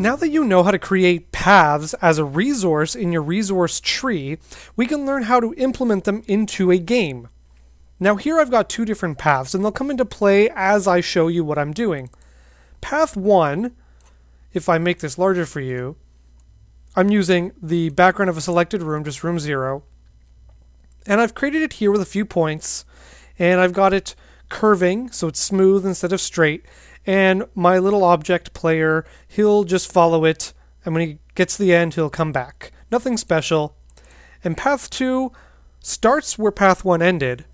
Now that you know how to create paths as a resource in your resource tree, we can learn how to implement them into a game. Now here I've got two different paths and they'll come into play as I show you what I'm doing. Path 1, if I make this larger for you, I'm using the background of a selected room, just room 0, and I've created it here with a few points, and I've got it curving so it's smooth instead of straight, and my little object player, he'll just follow it, and when he gets to the end, he'll come back. Nothing special. And path 2 starts where path 1 ended,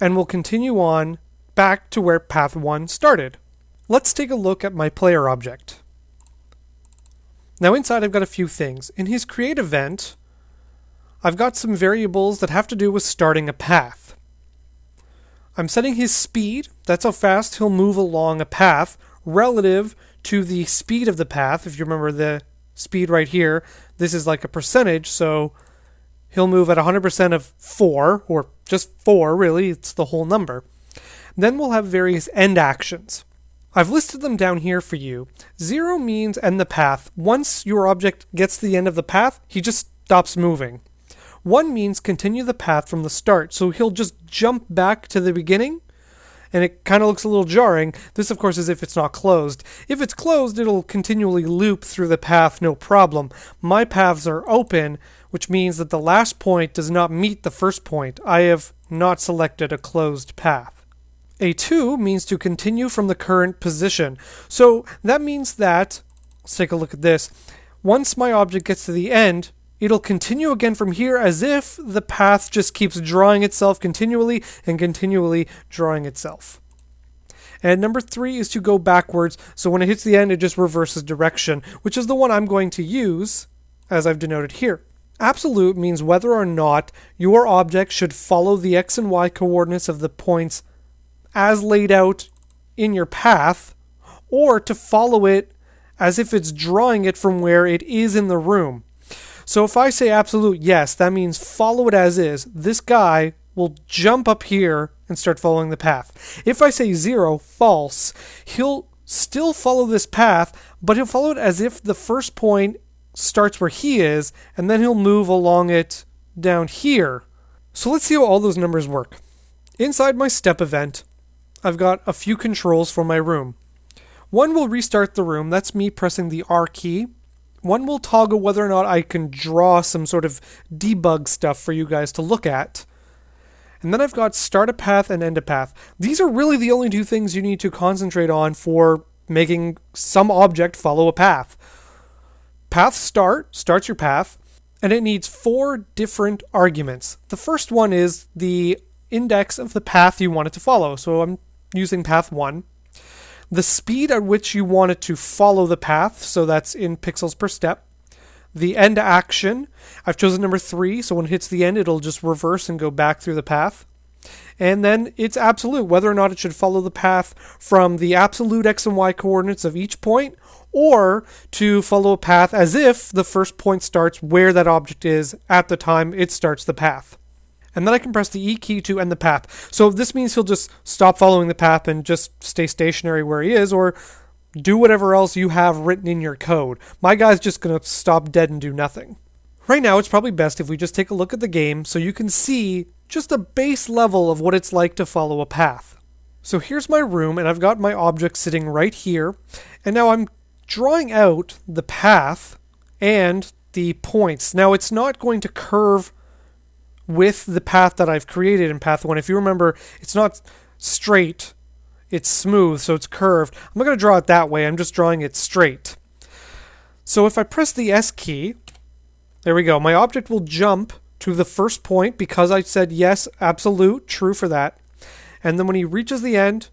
and will continue on back to where path 1 started. Let's take a look at my player object. Now inside I've got a few things. In his create event, I've got some variables that have to do with starting a path. I'm setting his speed, that's how fast he'll move along a path, relative to the speed of the path. If you remember the speed right here, this is like a percentage, so he'll move at 100% of 4, or just 4 really, it's the whole number. Then we'll have various end actions. I've listed them down here for you. Zero means end the path. Once your object gets to the end of the path, he just stops moving. One means continue the path from the start, so he'll just jump back to the beginning, and it kind of looks a little jarring. This, of course, is if it's not closed. If it's closed, it'll continually loop through the path, no problem. My paths are open, which means that the last point does not meet the first point. I have not selected a closed path. A2 means to continue from the current position. So that means that, let's take a look at this. Once my object gets to the end, it'll continue again from here as if the path just keeps drawing itself continually and continually drawing itself. And number three is to go backwards, so when it hits the end, it just reverses direction, which is the one I'm going to use, as I've denoted here. Absolute means whether or not your object should follow the x and y coordinates of the points as laid out in your path, or to follow it as if it's drawing it from where it is in the room. So if I say absolute yes, that means follow it as is. This guy will jump up here and start following the path. If I say zero, false, he'll still follow this path, but he'll follow it as if the first point starts where he is, and then he'll move along it down here. So let's see how all those numbers work. Inside my step event, I've got a few controls for my room. One will restart the room, that's me pressing the R key one will toggle whether or not I can draw some sort of debug stuff for you guys to look at. And then I've got start a path and end a path. These are really the only two things you need to concentrate on for making some object follow a path. Path start starts your path, and it needs four different arguments. The first one is the index of the path you want it to follow. So I'm using path 1 the speed at which you want it to follow the path, so that's in pixels per step. The end action, I've chosen number three, so when it hits the end, it'll just reverse and go back through the path. And then it's absolute, whether or not it should follow the path from the absolute x and y coordinates of each point, or to follow a path as if the first point starts where that object is at the time it starts the path and then I can press the E key to end the path. So this means he'll just stop following the path and just stay stationary where he is, or do whatever else you have written in your code. My guy's just going to stop dead and do nothing. Right now, it's probably best if we just take a look at the game so you can see just a base level of what it's like to follow a path. So here's my room, and I've got my object sitting right here, and now I'm drawing out the path and the points. Now, it's not going to curve with the path that I've created in path one. If you remember, it's not straight, it's smooth, so it's curved. I'm not going to draw it that way, I'm just drawing it straight. So if I press the S key, there we go, my object will jump to the first point because I said yes, absolute, true for that. And then when he reaches the end,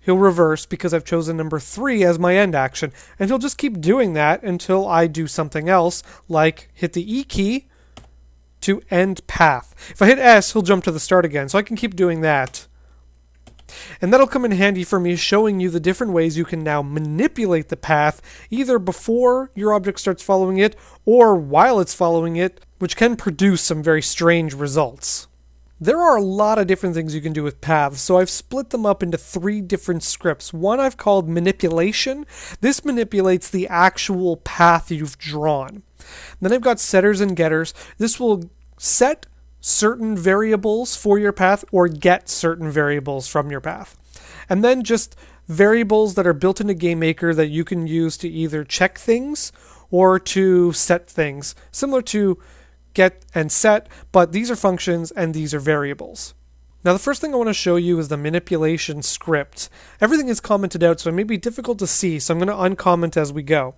he'll reverse because I've chosen number three as my end action. And he'll just keep doing that until I do something else, like hit the E key to end path. If I hit S, he'll jump to the start again, so I can keep doing that. And that'll come in handy for me showing you the different ways you can now manipulate the path, either before your object starts following it, or while it's following it, which can produce some very strange results. There are a lot of different things you can do with paths, so I've split them up into three different scripts. One I've called manipulation. This manipulates the actual path you've drawn. Then I've got setters and getters. This will set certain variables for your path or get certain variables from your path. And then just variables that are built into GameMaker that you can use to either check things or to set things, similar to get and set, but these are functions and these are variables. Now the first thing I want to show you is the manipulation script. Everything is commented out, so it may be difficult to see, so I'm going to uncomment as we go.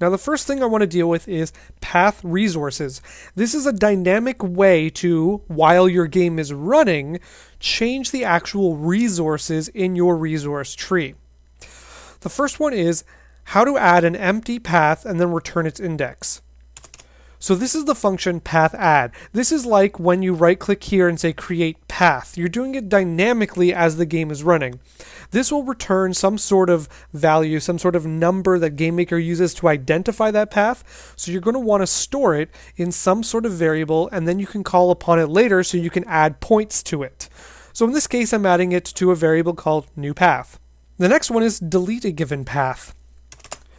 Now the first thing I want to deal with is path resources. This is a dynamic way to, while your game is running, change the actual resources in your resource tree. The first one is how to add an empty path and then return its index. So this is the function path add. This is like when you right click here and say create path. You're doing it dynamically as the game is running. This will return some sort of value, some sort of number that GameMaker uses to identify that path. So you're going to want to store it in some sort of variable and then you can call upon it later so you can add points to it. So in this case, I'm adding it to a variable called new path. The next one is delete a given path.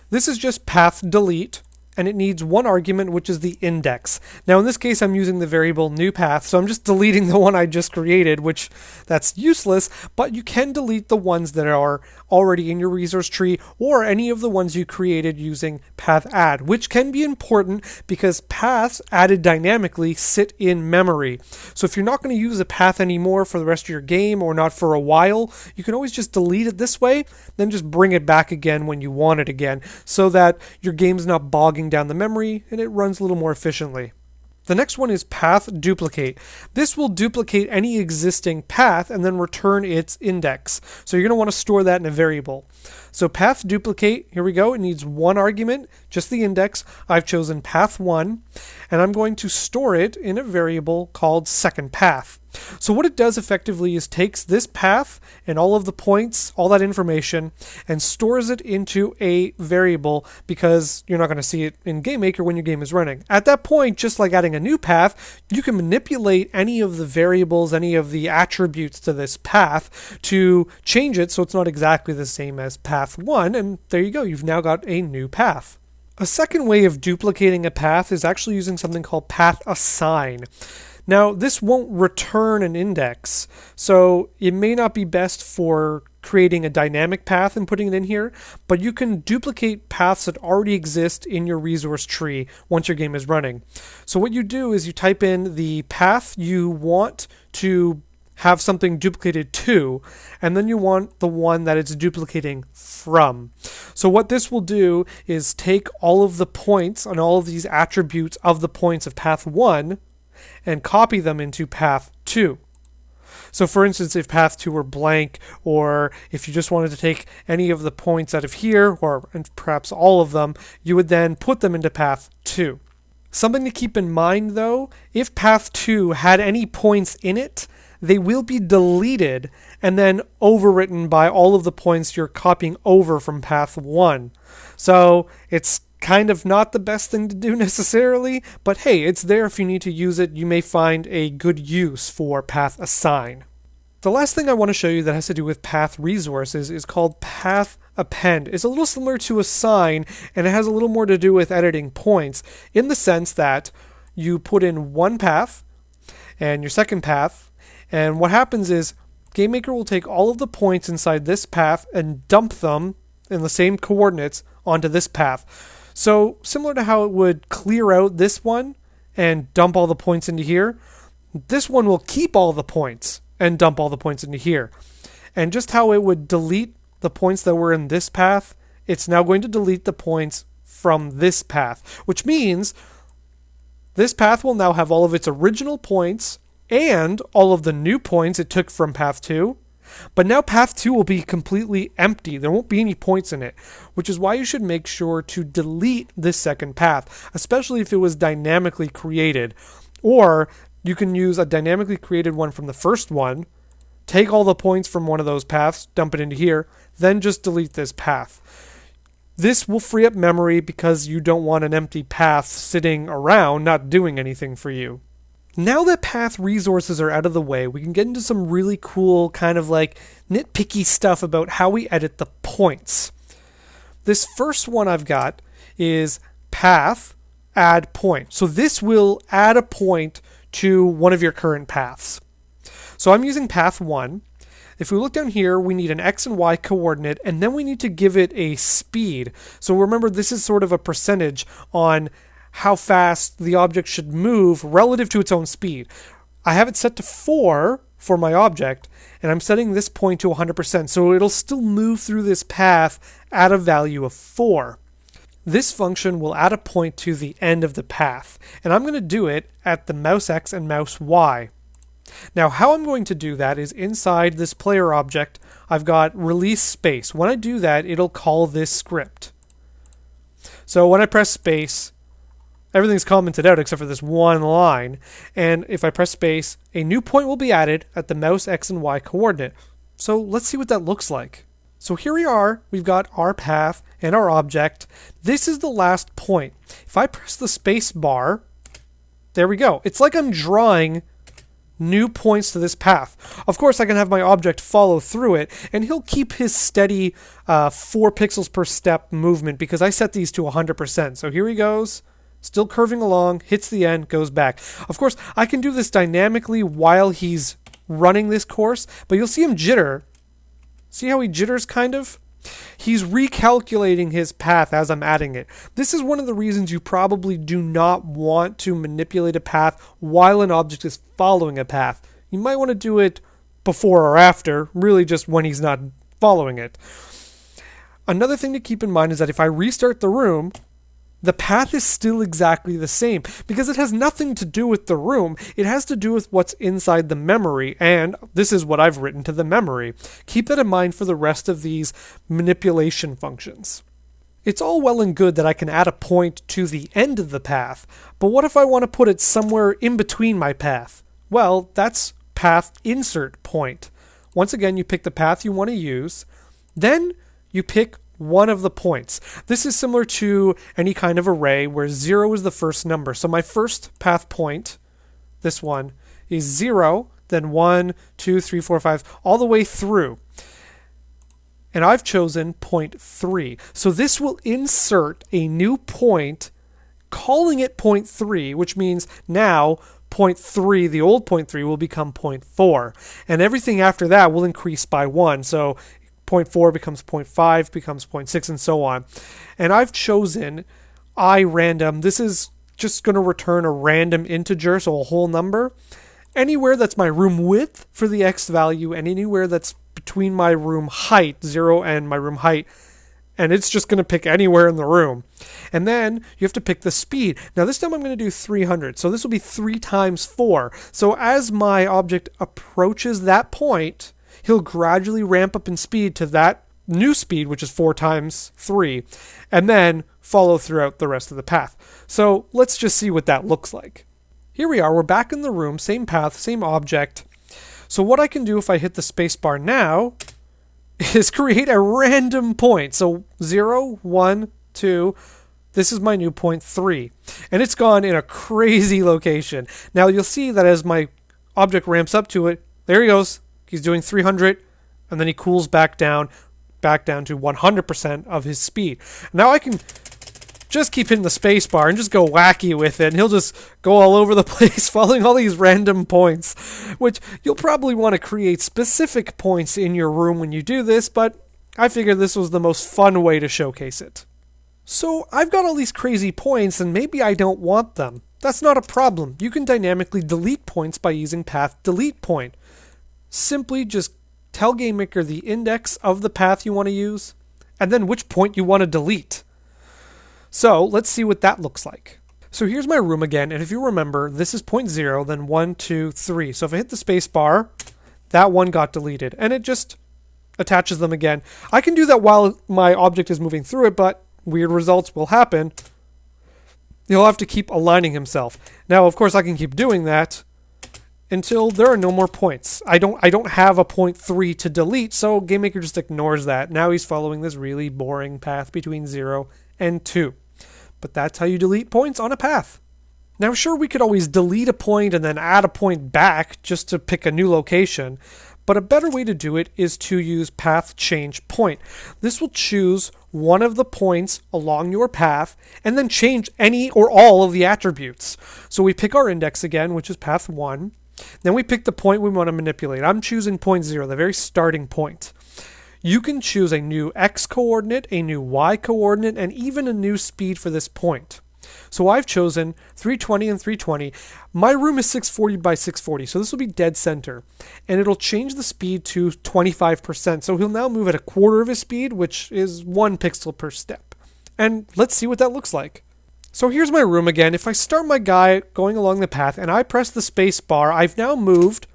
This is just path delete and it needs one argument, which is the index. Now, in this case, I'm using the variable new path, so I'm just deleting the one I just created, which that's useless, but you can delete the ones that are already in your resource tree or any of the ones you created using path add, which can be important because paths added dynamically sit in memory. So if you're not going to use a path anymore for the rest of your game or not for a while, you can always just delete it this way, then just bring it back again when you want it again so that your game's not bogging down the memory and it runs a little more efficiently. The next one is path duplicate. This will duplicate any existing path and then return its index. So you're going to want to store that in a variable. So path duplicate, here we go. It needs one argument, just the index. I've chosen path one, and I'm going to store it in a variable called second path. So what it does effectively is takes this path and all of the points, all that information, and stores it into a variable because you're not going to see it in GameMaker when your game is running. At that point, just like adding a new path, you can manipulate any of the variables, any of the attributes to this path to change it so it's not exactly the same as path 1, and there you go, you've now got a new path. A second way of duplicating a path is actually using something called path assign. Now, this won't return an index, so it may not be best for creating a dynamic path and putting it in here, but you can duplicate paths that already exist in your resource tree once your game is running. So what you do is you type in the path you want to have something duplicated to, and then you want the one that it's duplicating from. So what this will do is take all of the points and all of these attributes of the points of path 1 and copy them into path 2. So for instance, if path 2 were blank, or if you just wanted to take any of the points out of here, or perhaps all of them, you would then put them into path 2. Something to keep in mind though, if path 2 had any points in it, they will be deleted and then overwritten by all of the points you're copying over from path 1. So it's kind of not the best thing to do necessarily, but hey, it's there if you need to use it. You may find a good use for path assign. The last thing I want to show you that has to do with path resources is called path append. It's a little similar to assign, and it has a little more to do with editing points in the sense that you put in one path and your second path, and what happens is GameMaker will take all of the points inside this path and dump them in the same coordinates onto this path. So similar to how it would clear out this one and dump all the points into here, this one will keep all the points and dump all the points into here. And just how it would delete the points that were in this path, it's now going to delete the points from this path, which means this path will now have all of its original points and all of the new points it took from path 2 but now path 2 will be completely empty. There won't be any points in it, which is why you should make sure to delete this second path, especially if it was dynamically created. Or you can use a dynamically created one from the first one, take all the points from one of those paths, dump it into here, then just delete this path. This will free up memory because you don't want an empty path sitting around not doing anything for you. Now that path resources are out of the way, we can get into some really cool kind of like nitpicky stuff about how we edit the points. This first one I've got is path add point. So this will add a point to one of your current paths. So I'm using path 1. If we look down here, we need an x and y coordinate, and then we need to give it a speed. So remember, this is sort of a percentage on how fast the object should move relative to its own speed. I have it set to 4 for my object, and I'm setting this point to 100%, so it'll still move through this path at a value of 4. This function will add a point to the end of the path, and I'm going to do it at the mouse x and mouse y. Now, how I'm going to do that is inside this player object, I've got release space. When I do that, it'll call this script. So when I press space, everything's commented out except for this one line. And if I press space, a new point will be added at the mouse X and Y coordinate. So let's see what that looks like. So here we are, we've got our path and our object. This is the last point. If I press the space bar, there we go. It's like I'm drawing new points to this path. Of course, I can have my object follow through it, and he'll keep his steady uh, 4 pixels per step movement because I set these to 100%. So here he goes, still curving along, hits the end, goes back. Of course, I can do this dynamically while he's running this course, but you'll see him jitter. See how he jitters kind of? He's recalculating his path as I'm adding it. This is one of the reasons you probably do not want to manipulate a path while an object is following a path. You might want to do it before or after, really just when he's not following it. Another thing to keep in mind is that if I restart the room, the path is still exactly the same because it has nothing to do with the room. It has to do with what's inside the memory, and this is what I've written to the memory. Keep that in mind for the rest of these manipulation functions. It's all well and good that I can add a point to the end of the path, but what if I want to put it somewhere in between my path? Well, that's path insert point. Once again, you pick the path you want to use, then you pick one of the points. This is similar to any kind of array where 0 is the first number. So my first path point, this one, is 0, then 1, 2, 3, 4, 5, all the way through. And I've chosen point 3. So this will insert a new point, calling it point 3, which means now point 3, the old point 3, will become point 4. And everything after that will increase by 1. So 0.4 becomes 0.5, becomes 0.6, and so on. And I've chosen i random. This is just going to return a random integer, so a whole number. Anywhere that's my room width for the x value, and anywhere that's between my room height, 0 and my room height, and it's just going to pick anywhere in the room. And then you have to pick the speed. Now this time I'm going to do 300. So this will be 3 times 4. So as my object approaches that point, he'll gradually ramp up in speed to that new speed, which is four times three, and then follow throughout the rest of the path. So let's just see what that looks like. Here we are, we're back in the room, same path, same object. So what I can do if I hit the spacebar now is create a random point. So 0, 1, 2, this is my new point 3. And it's gone in a crazy location. Now you'll see that as my object ramps up to it, there he goes, He's doing 300, and then he cools back down, back down to 100% of his speed. Now I can just keep hitting the spacebar and just go wacky with it, and he'll just go all over the place, following all these random points, which you'll probably want to create specific points in your room when you do this, but I figured this was the most fun way to showcase it. So I've got all these crazy points, and maybe I don't want them. That's not a problem. You can dynamically delete points by using path delete point simply just tell GameMaker the index of the path you want to use, and then which point you want to delete. So let's see what that looks like. So here's my room again, and if you remember, this is point zero, then one, two, three. So if I hit the space bar, that one got deleted, and it just attaches them again. I can do that while my object is moving through it, but weird results will happen. He'll have to keep aligning himself. Now, of course, I can keep doing that, until there are no more points. I don't I don't have a point three to delete, so GameMaker just ignores that. Now he's following this really boring path between zero and two. But that's how you delete points on a path. Now, sure, we could always delete a point and then add a point back just to pick a new location, but a better way to do it is to use path change point. This will choose one of the points along your path and then change any or all of the attributes. So we pick our index again, which is path 1. Then we pick the point we want to manipulate. I'm choosing point 0, the very starting point. You can choose a new x coordinate, a new y coordinate, and even a new speed for this point. So I've chosen 320 and 320. My room is 640 by 640, so this will be dead center. And it'll change the speed to 25%. So he'll now move at a quarter of his speed, which is one pixel per step. And let's see what that looks like. So here's my room again. If I start my guy going along the path and I press the space bar, I've now moved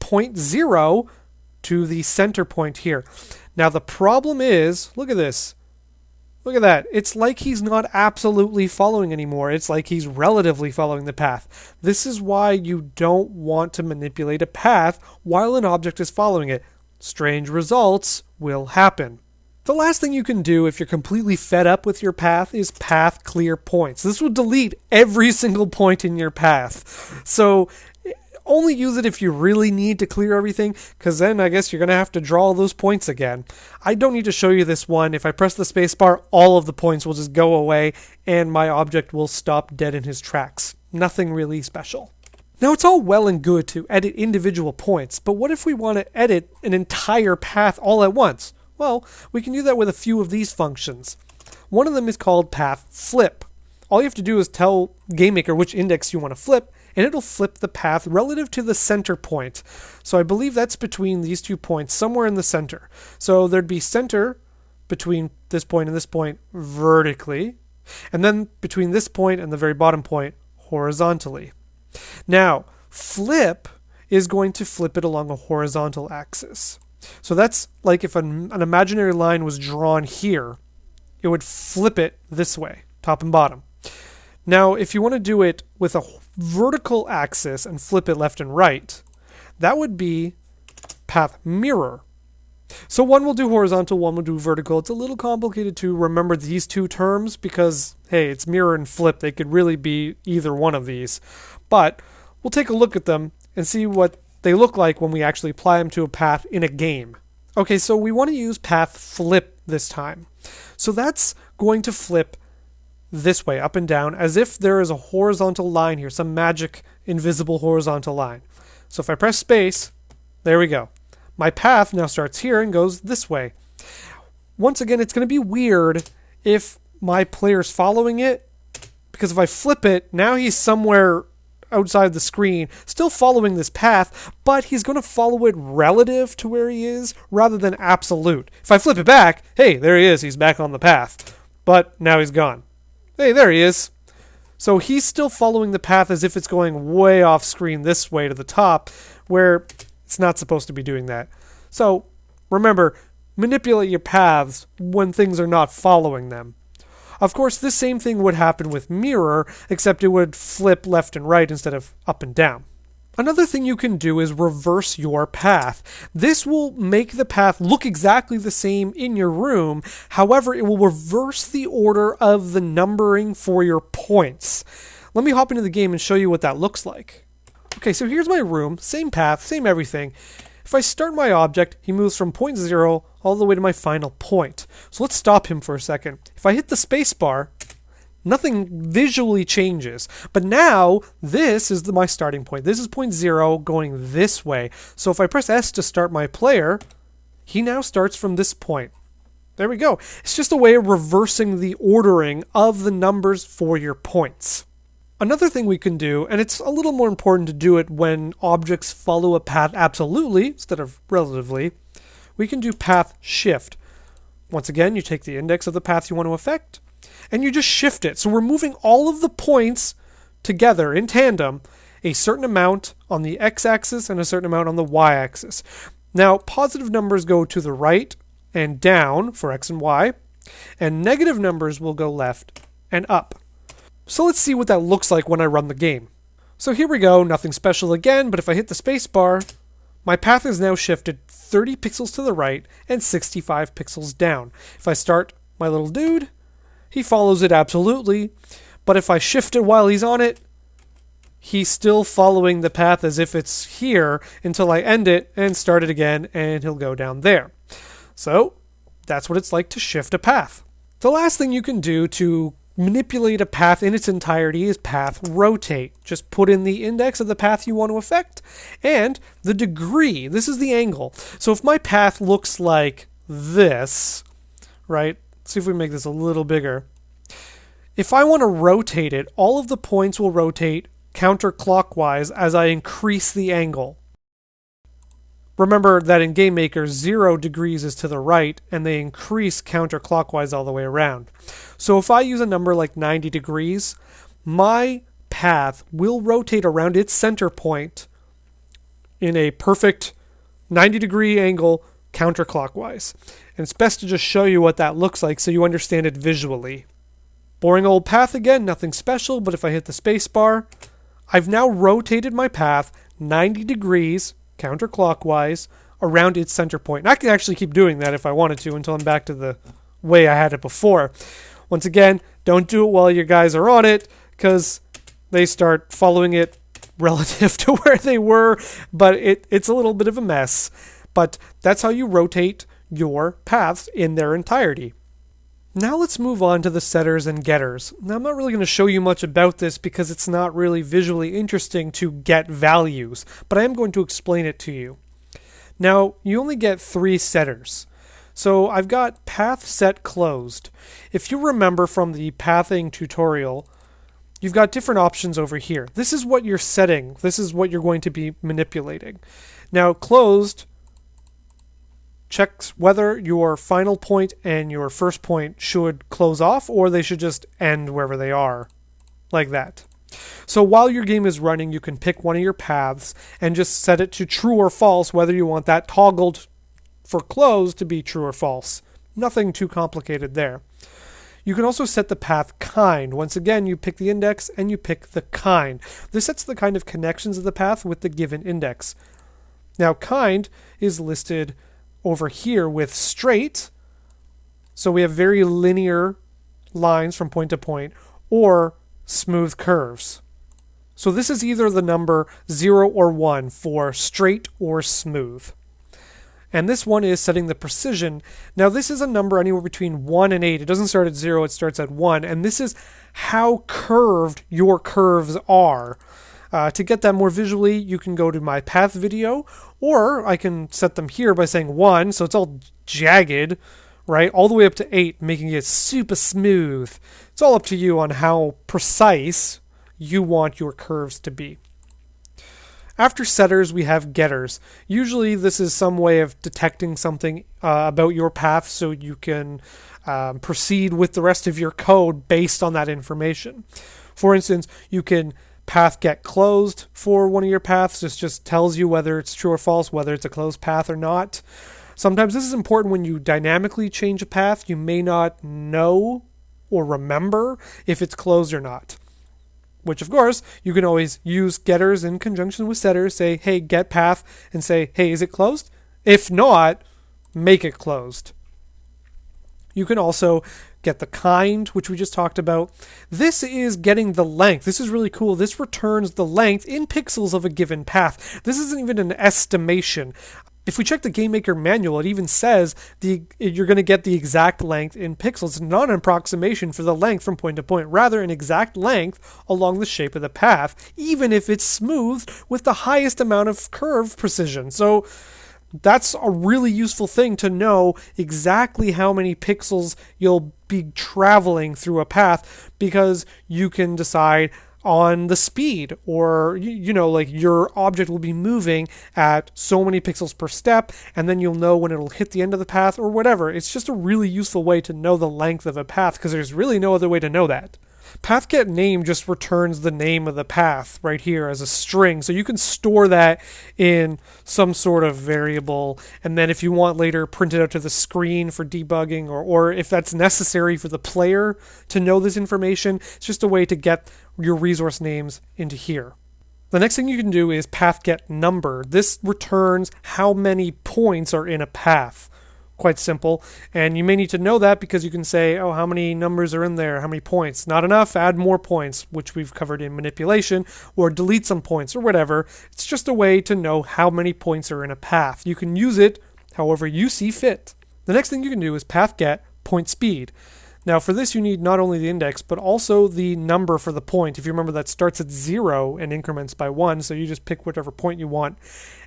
point zero to the center point here. Now the problem is, look at this. Look at that. It's like he's not absolutely following anymore. It's like he's relatively following the path. This is why you don't want to manipulate a path while an object is following it. Strange results will happen. The last thing you can do if you're completely fed up with your path is path clear points. This will delete every single point in your path. So only use it if you really need to clear everything, because then I guess you're going to have to draw all those points again. I don't need to show you this one. If I press the spacebar, all of the points will just go away, and my object will stop dead in his tracks. Nothing really special. Now, it's all well and good to edit individual points, but what if we want to edit an entire path all at once? Well, we can do that with a few of these functions. One of them is called path flip. All you have to do is tell GameMaker which index you want to flip, and it'll flip the path relative to the center point. So I believe that's between these two points, somewhere in the center. So there'd be center between this point and this point vertically, and then between this point and the very bottom point horizontally. Now, flip is going to flip it along a horizontal axis. So that's like if an, an imaginary line was drawn here, it would flip it this way, top and bottom. Now, if you want to do it with a vertical axis and flip it left and right, that would be path mirror. So one will do horizontal, one will do vertical. It's a little complicated to remember these two terms because, hey, it's mirror and flip. They could really be either one of these. But we'll take a look at them and see what they look like when we actually apply them to a path in a game. Okay, so we want to use path flip this time. So that's going to flip this way, up and down, as if there is a horizontal line here, some magic invisible horizontal line. So if I press space, there we go. My path now starts here and goes this way. Once again, it's going to be weird if my player's following it, because if I flip it, now he's somewhere outside the screen, still following this path, but he's going to follow it relative to where he is rather than absolute. If I flip it back, hey, there he is, he's back on the path. But now he's gone. Hey, there he is. So he's still following the path as if it's going way off screen this way to the top, where it's not supposed to be doing that. So remember, manipulate your paths when things are not following them. Of course, this same thing would happen with mirror, except it would flip left and right instead of up and down. Another thing you can do is reverse your path. This will make the path look exactly the same in your room, however, it will reverse the order of the numbering for your points. Let me hop into the game and show you what that looks like. Okay, so here's my room, same path, same everything. If I start my object, he moves from point zero all the way to my final point. So let's stop him for a second. If I hit the spacebar, Nothing visually changes. But now, this is the, my starting point. This is point zero going this way. So if I press S to start my player, he now starts from this point. There we go. It's just a way of reversing the ordering of the numbers for your points. Another thing we can do, and it's a little more important to do it when objects follow a path absolutely instead of relatively, we can do path shift. Once again, you take the index of the path you want to affect, and you just shift it. So we're moving all of the points together in tandem, a certain amount on the x-axis and a certain amount on the y-axis. Now, positive numbers go to the right and down for x and y, and negative numbers will go left and up. So let's see what that looks like when I run the game. So here we go, nothing special again, but if I hit the spacebar, my path is now shifted 30 pixels to the right and 65 pixels down. If I start my little dude, he follows it absolutely, but if I shift it while he's on it, he's still following the path as if it's here until I end it and start it again, and he'll go down there. So that's what it's like to shift a path. The last thing you can do to manipulate a path in its entirety is path rotate. Just put in the index of the path you want to affect and the degree. This is the angle. So if my path looks like this, right? Let's see if we make this a little bigger. If I want to rotate it, all of the points will rotate counterclockwise as I increase the angle. Remember that in GameMaker, 0 degrees is to the right, and they increase counterclockwise all the way around. So if I use a number like 90 degrees, my path will rotate around its center point in a perfect 90 degree angle counterclockwise. And it's best to just show you what that looks like so you understand it visually. Boring old path again, nothing special, but if I hit the space bar, I've now rotated my path 90 degrees counterclockwise around its center point. And I can actually keep doing that if I wanted to until I'm back to the way I had it before. Once again, don't do it while your guys are on it because they start following it relative to where they were, but it, it's a little bit of a mess. But that's how you rotate your paths in their entirety. Now let's move on to the setters and getters. Now I'm not really going to show you much about this because it's not really visually interesting to get values, but I am going to explain it to you. Now, you only get three setters. So I've got path set closed. If you remember from the pathing tutorial, you've got different options over here. This is what you're setting. This is what you're going to be manipulating. Now, closed checks whether your final point and your first point should close off or they should just end wherever they are, like that. So while your game is running, you can pick one of your paths and just set it to true or false, whether you want that toggled for close to be true or false. Nothing too complicated there. You can also set the path kind. Once again, you pick the index and you pick the kind. This sets the kind of connections of the path with the given index. Now, kind is listed over here with straight. So we have very linear lines from point to point or smooth curves. So this is either the number 0 or 1 for straight or smooth. And this one is setting the precision. Now this is a number anywhere between 1 and 8. It doesn't start at 0, it starts at 1. And this is how curved your curves are. Uh, to get that more visually, you can go to my path video, or I can set them here by saying 1, so it's all jagged, right, all the way up to 8, making it super smooth. It's all up to you on how precise you want your curves to be. After setters, we have getters. Usually, this is some way of detecting something uh, about your path so you can um, proceed with the rest of your code based on that information. For instance, you can path get closed for one of your paths. This just tells you whether it's true or false, whether it's a closed path or not. Sometimes this is important when you dynamically change a path. You may not know or remember if it's closed or not. Which, of course, you can always use getters in conjunction with setters. Say, hey, get path, and say, hey, is it closed? If not, make it closed. You can also get the kind, which we just talked about. This is getting the length. This is really cool. This returns the length in pixels of a given path. This isn't even an estimation. If we check the GameMaker manual, it even says the you're going to get the exact length in pixels. Not an approximation for the length from point to point, rather an exact length along the shape of the path, even if it's smooth with the highest amount of curve precision. So that's a really useful thing to know exactly how many pixels you'll be traveling through a path because you can decide on the speed or you know like your object will be moving at so many pixels per step and then you'll know when it'll hit the end of the path or whatever. It's just a really useful way to know the length of a path because there's really no other way to know that PathGet name just returns the name of the path right here as a string. So you can store that in some sort of variable. And then if you want later, print it out to the screen for debugging or, or if that's necessary for the player to know this information, it's just a way to get your resource names into here. The next thing you can do is path get number. This returns how many points are in a path quite simple. And you may need to know that because you can say, oh, how many numbers are in there? How many points? Not enough, add more points, which we've covered in manipulation, or delete some points or whatever. It's just a way to know how many points are in a path. You can use it however you see fit. The next thing you can do is path get point speed. Now, for this, you need not only the index, but also the number for the point. If you remember, that starts at zero and increments by one, so you just pick whichever point you want.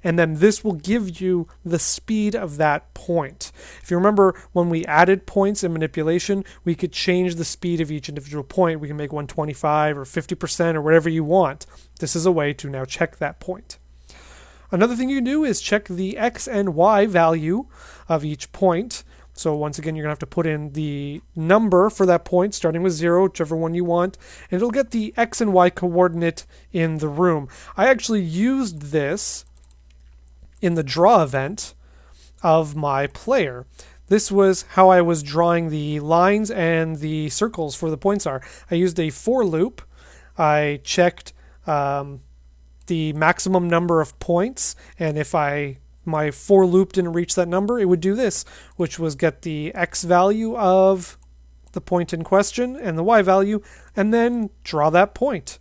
And then this will give you the speed of that point. If you remember, when we added points in manipulation, we could change the speed of each individual point. We can make 125 or 50% or whatever you want. This is a way to now check that point. Another thing you can do is check the x and y value of each point. So once again, you're going to have to put in the number for that point, starting with zero, whichever one you want, and it'll get the x and y coordinate in the room. I actually used this in the draw event of my player. This was how I was drawing the lines and the circles for the points are. I used a for loop. I checked um, the maximum number of points, and if I my for loop didn't reach that number, it would do this, which was get the x value of the point in question and the y value, and then draw that point.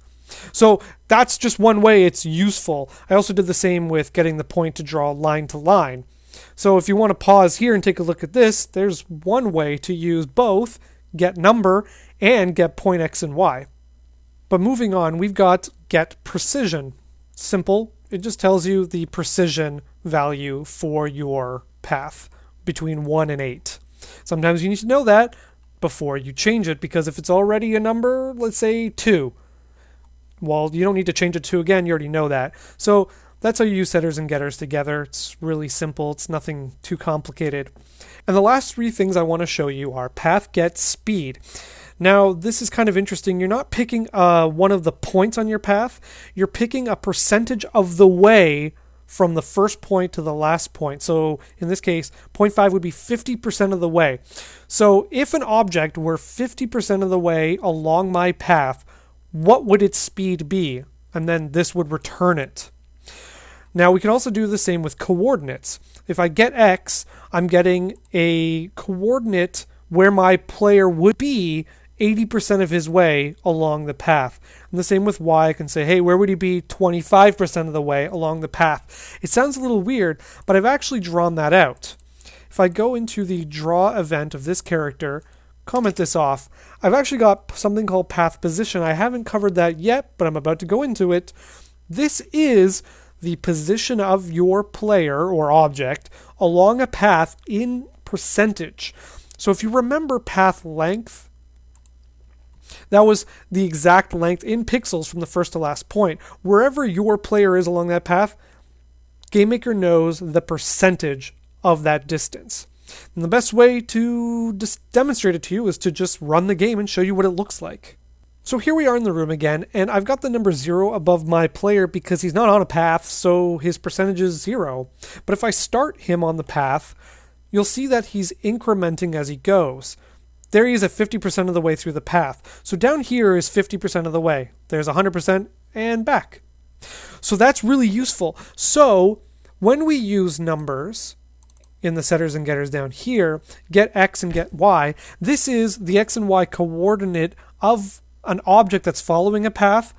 So that's just one way it's useful. I also did the same with getting the point to draw line to line. So if you want to pause here and take a look at this, there's one way to use both get number and get point x and y. But moving on, we've got get precision. Simple. It just tells you the precision value for your path between 1 and 8. Sometimes you need to know that before you change it because if it's already a number, let's say 2, well, you don't need to change it to again, you already know that. So that's how you use setters and getters together. It's really simple, it's nothing too complicated. And the last three things I want to show you are path get speed. Now, this is kind of interesting. You're not picking uh, one of the points on your path, you're picking a percentage of the way from the first point to the last point. So in this case, 0.5 would be 50% of the way. So if an object were 50% of the way along my path, what would its speed be? And then this would return it. Now we can also do the same with coordinates. If I get x, I'm getting a coordinate where my player would be 80% of his way along the path. And the same with y, I can say, hey, where would he be 25% of the way along the path? It sounds a little weird, but I've actually drawn that out. If I go into the draw event of this character, comment this off, I've actually got something called path position. I haven't covered that yet, but I'm about to go into it. This is the position of your player or object along a path in percentage. So if you remember path length, that was the exact length in pixels from the first to last point. Wherever your player is along that path, GameMaker knows the percentage of that distance. And the best way to demonstrate it to you is to just run the game and show you what it looks like. So here we are in the room again, and I've got the number zero above my player because he's not on a path, so his percentage is zero. But if I start him on the path, you'll see that he's incrementing as he goes. There he is at 50% of the way through the path. So down here is 50% of the way. There's 100% and back. So that's really useful. So when we use numbers in the setters and getters down here, get x and get y, this is the x and y coordinate of an object that's following a path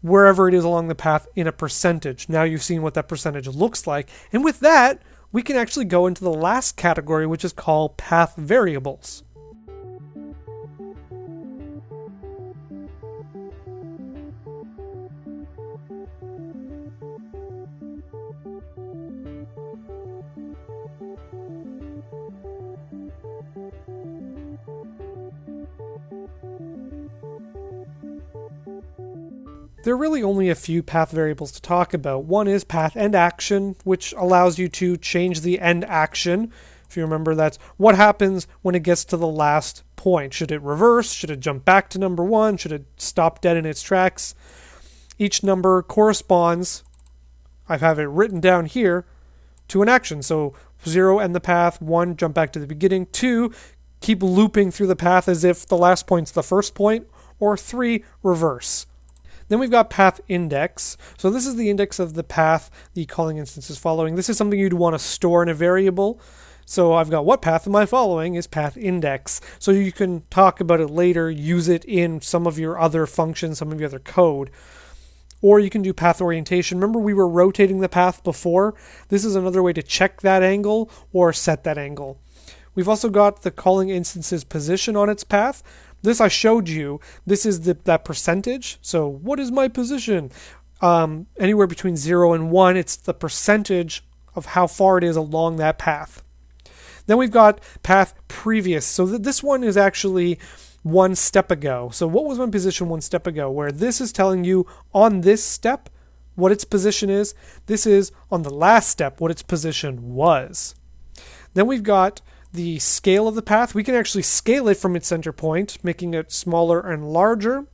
wherever it is along the path in a percentage. Now you've seen what that percentage looks like. And with that, we can actually go into the last category, which is called path variables. Really only a few path variables to talk about. One is path end action, which allows you to change the end action. If you remember, that's what happens when it gets to the last point. Should it reverse? Should it jump back to number one? Should it stop dead in its tracks? Each number corresponds, I have it written down here, to an action. So zero end the path, one jump back to the beginning, two keep looping through the path as if the last point's the first point, or three reverse. Then we've got path index. So this is the index of the path the calling instance is following. This is something you'd want to store in a variable. So I've got what path am I following is path index. So you can talk about it later, use it in some of your other functions, some of your other code. Or you can do path orientation. Remember, we were rotating the path before? This is another way to check that angle or set that angle. We've also got the calling instance's position on its path. This I showed you. This is the, that percentage. So what is my position? Um, anywhere between 0 and 1, it's the percentage of how far it is along that path. Then we've got path previous. So th- this one is actually one step ago. So what was my position one step ago? Where this is telling you on this step what its position is. This is on the last step what its position was. Then we've got the scale of the path. We can actually scale it from its center point, making it smaller and larger.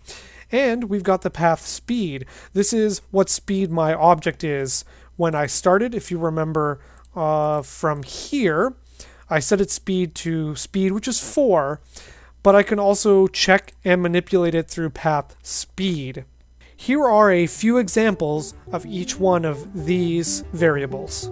And we've got the path speed. This is what speed my object is when I started. If you remember uh, from here, I set its speed to speed, which is 4, but I can also check and manipulate it through path speed. Here are a few examples of each one of these variables.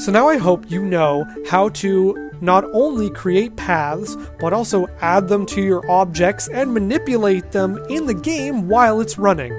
So now I hope you know how to not only create paths, but also add them to your objects and manipulate them in the game while it's running.